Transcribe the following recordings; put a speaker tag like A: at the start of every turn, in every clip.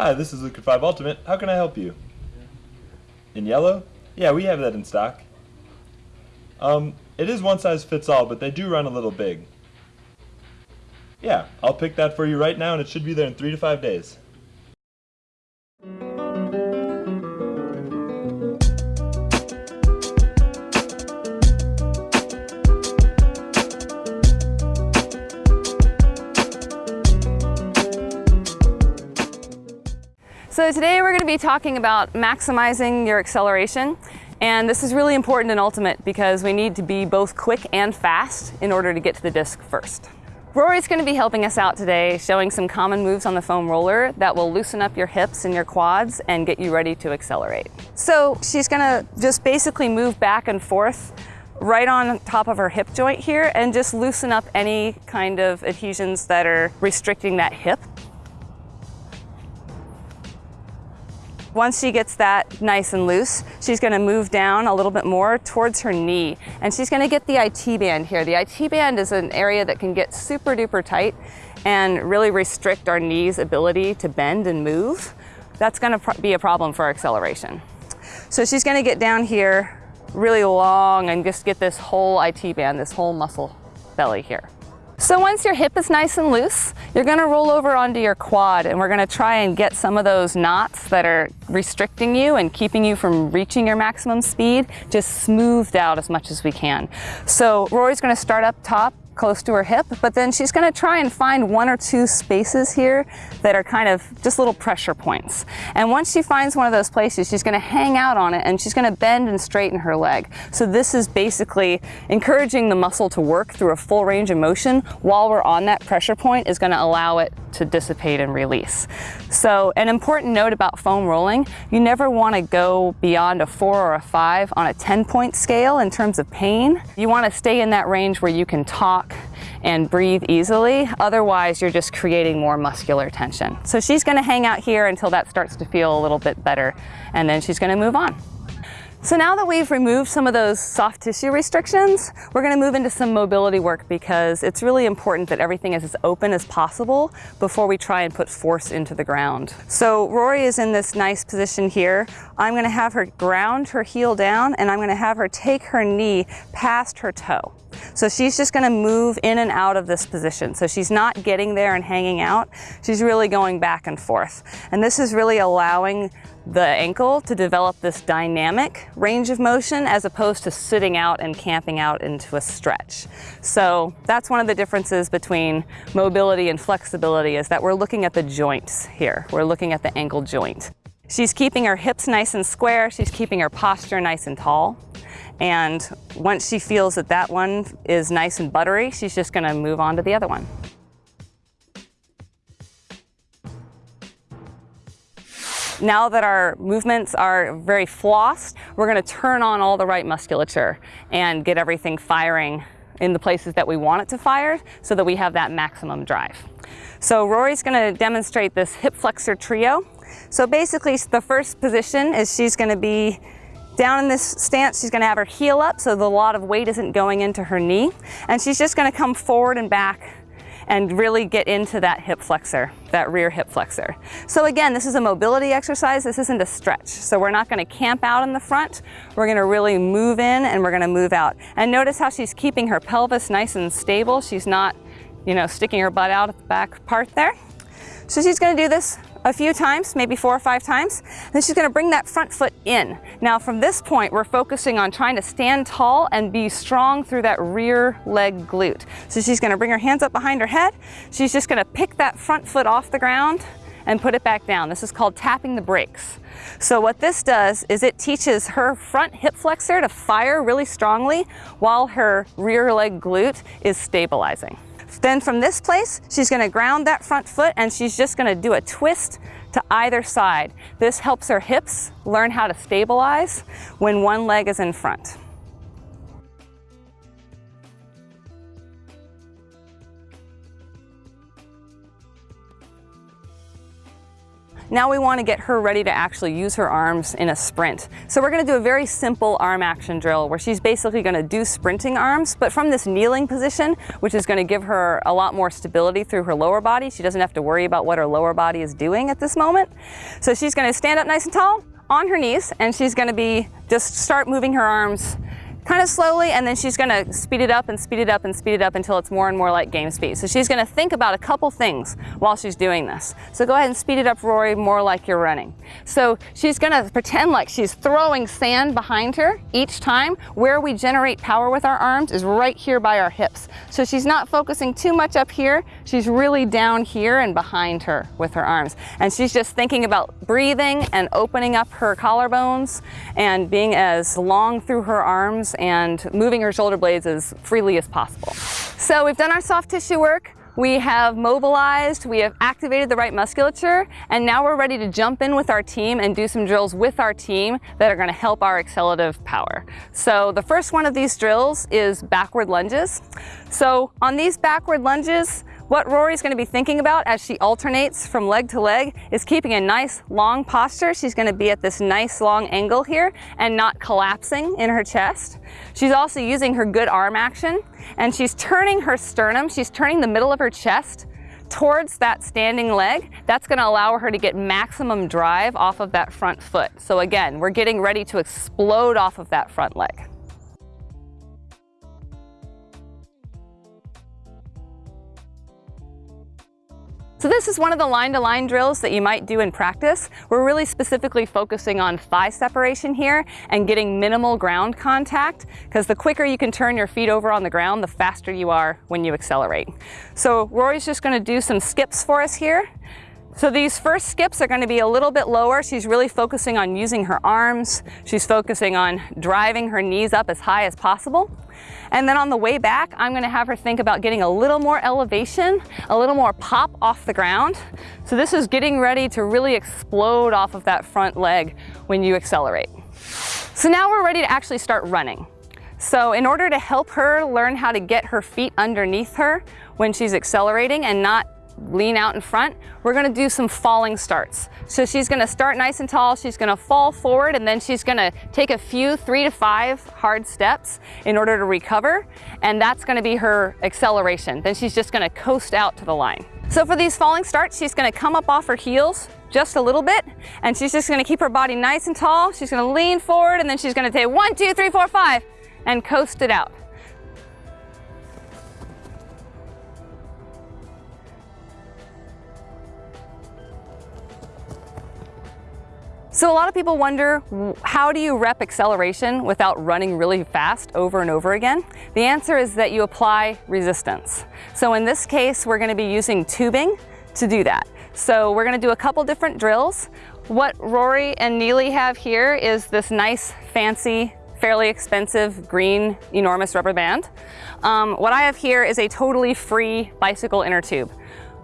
A: Hi, this is Liquid 5 Ultimate. How can I help you? In yellow? Yeah, we have that in stock. Um, it is one size fits all, but they do run a little big. Yeah, I'll pick that for you right now and it should be there in three to five days.
B: So today we're going to be talking about maximizing your acceleration. And this is really important in Ultimate because we need to be both quick and fast in order to get to the disc first. Rory's going to be helping us out today, showing some common moves on the foam roller that will loosen up your hips and your quads and get you ready to accelerate. So she's going to just basically move back and forth right on top of her hip joint here and just loosen up any kind of adhesions that are restricting that hip. Once she gets that nice and loose, she's gonna move down a little bit more towards her knee. And she's gonna get the IT band here. The IT band is an area that can get super duper tight and really restrict our knee's ability to bend and move. That's gonna be a problem for acceleration. So she's gonna get down here really long and just get this whole IT band, this whole muscle belly here. So once your hip is nice and loose, you're gonna roll over onto your quad and we're gonna try and get some of those knots that are restricting you and keeping you from reaching your maximum speed just smoothed out as much as we can. So Rory's gonna start up top close to her hip, but then she's gonna try and find one or two spaces here that are kind of just little pressure points. And once she finds one of those places, she's gonna hang out on it and she's gonna bend and straighten her leg. So this is basically encouraging the muscle to work through a full range of motion while we're on that pressure point is gonna allow it to dissipate and release. So an important note about foam rolling, you never wanna go beyond a four or a five on a 10 point scale in terms of pain. You wanna stay in that range where you can talk and breathe easily. Otherwise, you're just creating more muscular tension. So she's gonna hang out here until that starts to feel a little bit better, and then she's gonna move on. So now that we've removed some of those soft tissue restrictions, we're gonna move into some mobility work because it's really important that everything is as open as possible before we try and put force into the ground. So Rory is in this nice position here. I'm gonna have her ground her heel down and I'm gonna have her take her knee past her toe. So she's just gonna move in and out of this position. So she's not getting there and hanging out. She's really going back and forth. And this is really allowing the ankle to develop this dynamic range of motion as opposed to sitting out and camping out into a stretch. So that's one of the differences between mobility and flexibility is that we're looking at the joints here. We're looking at the ankle joint. She's keeping her hips nice and square. She's keeping her posture nice and tall. And once she feels that that one is nice and buttery, she's just gonna move on to the other one. Now that our movements are very flossed, we're gonna turn on all the right musculature and get everything firing in the places that we want it to fire so that we have that maximum drive. So Rory's gonna demonstrate this hip flexor trio. So basically the first position is she's gonna be down in this stance, she's gonna have her heel up so the lot of weight isn't going into her knee. And she's just gonna come forward and back and really get into that hip flexor, that rear hip flexor. So again, this is a mobility exercise. This isn't a stretch. So we're not gonna camp out in the front. We're gonna really move in and we're gonna move out. And notice how she's keeping her pelvis nice and stable. She's not, you know, sticking her butt out at the back part there. So she's gonna do this a few times, maybe four or five times. Then she's gonna bring that front foot in. Now from this point, we're focusing on trying to stand tall and be strong through that rear leg glute. So she's gonna bring her hands up behind her head. She's just gonna pick that front foot off the ground and put it back down. This is called tapping the brakes. So what this does is it teaches her front hip flexor to fire really strongly while her rear leg glute is stabilizing. Then from this place, she's gonna ground that front foot and she's just gonna do a twist to either side. This helps her hips learn how to stabilize when one leg is in front. Now we want to get her ready to actually use her arms in a sprint. So we're going to do a very simple arm action drill where she's basically going to do sprinting arms, but from this kneeling position, which is going to give her a lot more stability through her lower body. She doesn't have to worry about what her lower body is doing at this moment. So she's going to stand up nice and tall on her knees and she's going to be just start moving her arms kind of slowly and then she's gonna speed it up and speed it up and speed it up until it's more and more like game speed. So she's gonna think about a couple things while she's doing this. So go ahead and speed it up, Rory, more like you're running. So she's gonna pretend like she's throwing sand behind her each time. Where we generate power with our arms is right here by our hips. So she's not focusing too much up here. She's really down here and behind her with her arms. And she's just thinking about breathing and opening up her collarbones and being as long through her arms and moving her shoulder blades as freely as possible. So we've done our soft tissue work. We have mobilized, we have activated the right musculature, and now we're ready to jump in with our team and do some drills with our team that are gonna help our accelerative power. So the first one of these drills is backward lunges. So on these backward lunges, what Rory's gonna be thinking about as she alternates from leg to leg is keeping a nice long posture. She's gonna be at this nice long angle here and not collapsing in her chest. She's also using her good arm action and she's turning her sternum, she's turning the middle of her chest towards that standing leg, that's gonna allow her to get maximum drive off of that front foot. So again, we're getting ready to explode off of that front leg. So this is one of the line-to-line -line drills that you might do in practice. We're really specifically focusing on thigh separation here and getting minimal ground contact because the quicker you can turn your feet over on the ground, the faster you are when you accelerate. So Rory's just gonna do some skips for us here. So these first skips are going to be a little bit lower. She's really focusing on using her arms. She's focusing on driving her knees up as high as possible. And then on the way back, I'm gonna have her think about getting a little more elevation, a little more pop off the ground. So this is getting ready to really explode off of that front leg when you accelerate. So now we're ready to actually start running. So in order to help her learn how to get her feet underneath her when she's accelerating and not lean out in front, we're gonna do some falling starts. So she's gonna start nice and tall, she's gonna fall forward, and then she's gonna take a few three to five hard steps in order to recover, and that's gonna be her acceleration. Then she's just gonna coast out to the line. So for these falling starts, she's gonna come up off her heels just a little bit, and she's just gonna keep her body nice and tall. She's gonna lean forward, and then she's gonna take one, two, three, four, five, and coast it out. So a lot of people wonder, how do you rep acceleration without running really fast over and over again? The answer is that you apply resistance. So in this case, we're gonna be using tubing to do that. So we're gonna do a couple different drills. What Rory and Neely have here is this nice, fancy, fairly expensive green enormous rubber band. Um, what I have here is a totally free bicycle inner tube.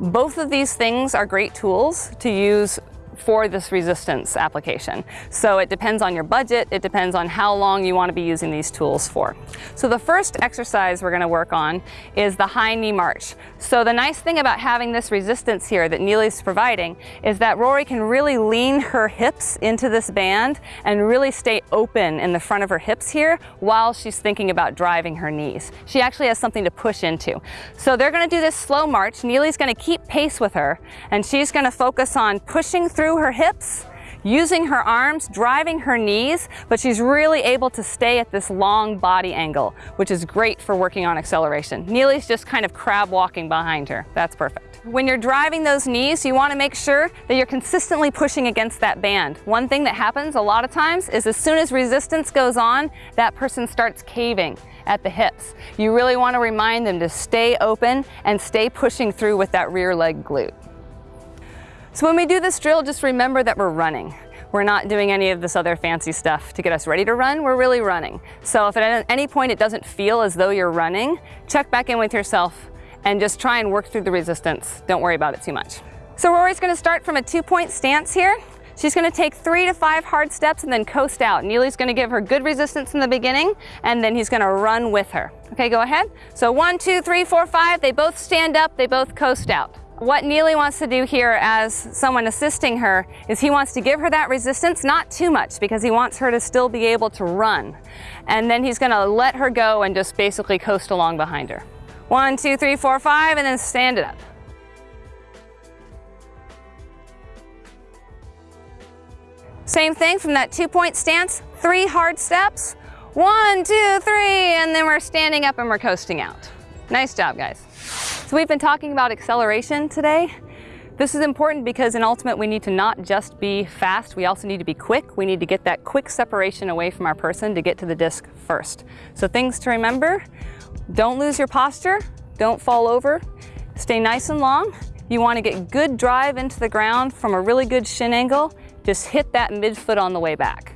B: Both of these things are great tools to use for this resistance application. So it depends on your budget, it depends on how long you want to be using these tools for. So the first exercise we're going to work on is the high knee march. So the nice thing about having this resistance here that Neely's providing is that Rory can really lean her hips into this band and really stay open in the front of her hips here while she's thinking about driving her knees. She actually has something to push into. So they're going to do this slow march. Neely's going to keep pace with her and she's going to focus on pushing through through her hips, using her arms, driving her knees, but she's really able to stay at this long body angle, which is great for working on acceleration. Neely's just kind of crab walking behind her. That's perfect. When you're driving those knees, you want to make sure that you're consistently pushing against that band. One thing that happens a lot of times is as soon as resistance goes on, that person starts caving at the hips. You really want to remind them to stay open and stay pushing through with that rear leg glute. So when we do this drill, just remember that we're running. We're not doing any of this other fancy stuff to get us ready to run, we're really running. So if at any point it doesn't feel as though you're running, check back in with yourself and just try and work through the resistance. Don't worry about it too much. So Rory's gonna start from a two-point stance here. She's gonna take three to five hard steps and then coast out. Neely's gonna give her good resistance in the beginning and then he's gonna run with her. Okay, go ahead. So one, two, three, four, five, they both stand up, they both coast out. What Neely wants to do here as someone assisting her is he wants to give her that resistance, not too much because he wants her to still be able to run. And then he's gonna let her go and just basically coast along behind her. One, two, three, four, five, and then stand it up. Same thing from that two point stance, three hard steps. One, two, three, and then we're standing up and we're coasting out. Nice job, guys. So we've been talking about acceleration today. This is important because in ultimate we need to not just be fast, we also need to be quick. We need to get that quick separation away from our person to get to the disc first. So things to remember, don't lose your posture, don't fall over, stay nice and long. You want to get good drive into the ground from a really good shin angle just hit that midfoot on the way back.